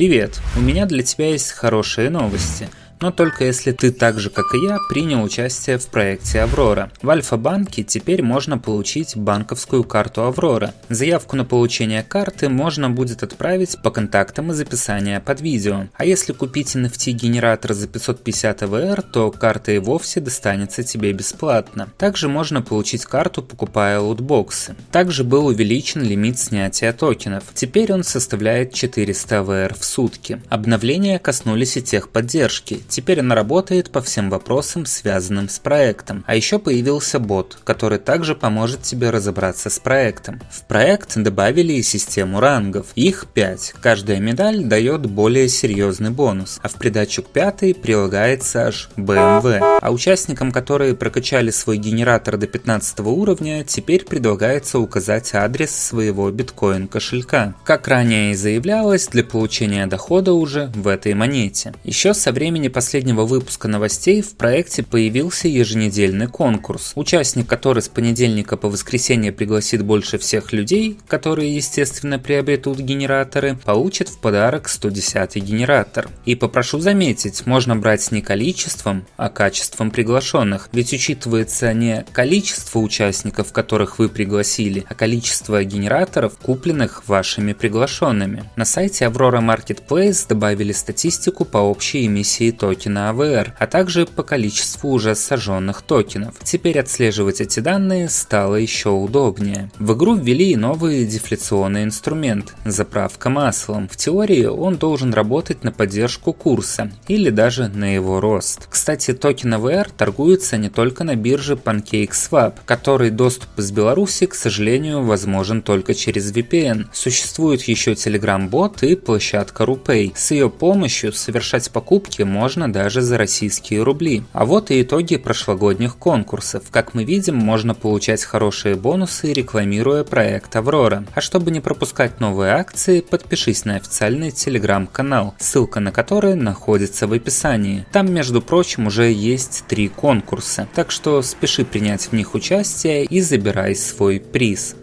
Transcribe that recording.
Привет! У меня для тебя есть хорошие новости но только если ты так же, как и я, принял участие в проекте Аврора. В Альфа-банке теперь можно получить банковскую карту Аврора. Заявку на получение карты можно будет отправить по контактам из описания под видео. А если купить NFT-генератор за 550 ВР, то карта и вовсе достанется тебе бесплатно. Также можно получить карту, покупая лутбоксы. Также был увеличен лимит снятия токенов. Теперь он составляет 400 ВР в сутки. Обновления коснулись и техподдержки. Теперь она работает по всем вопросам, связанным с проектом. А еще появился бот, который также поможет тебе разобраться с проектом. В проект добавили и систему рангов. Их 5. Каждая медаль дает более серьезный бонус, а в придачу к пятой прилагается аж BMW. А участникам, которые прокачали свой генератор до 15 уровня, теперь предлагается указать адрес своего биткоин кошелька. Как ранее и заявлялось, для получения дохода уже в этой монете. Еще со времени последнего выпуска новостей в проекте появился еженедельный конкурс, участник который с понедельника по воскресенье пригласит больше всех людей, которые естественно приобретут генераторы, получит в подарок 110 генератор. И попрошу заметить, можно брать не количеством, а качеством приглашенных, ведь учитывается не количество участников, которых вы пригласили, а количество генераторов, купленных вашими приглашенными. На сайте Aurora Marketplace добавили статистику по общей эмиссии токенов токена AVR, а также по количеству уже сожженных токенов. Теперь отслеживать эти данные стало еще удобнее. В игру ввели и новый дефляционный инструмент – заправка маслом. В теории он должен работать на поддержку курса или даже на его рост. Кстати, токен AVR торгуется не только на бирже PancakeSwap, который доступ из Беларуси, к сожалению, возможен только через VPN. Существует еще Telegram-бот и площадка RuPay. С ее помощью совершать покупки можно можно даже за российские рубли. А вот и итоги прошлогодних конкурсов. Как мы видим, можно получать хорошие бонусы, рекламируя проект Аврора. А чтобы не пропускать новые акции, подпишись на официальный телеграм-канал, ссылка на который находится в описании. Там, между прочим, уже есть три конкурса, так что спеши принять в них участие и забирай свой приз.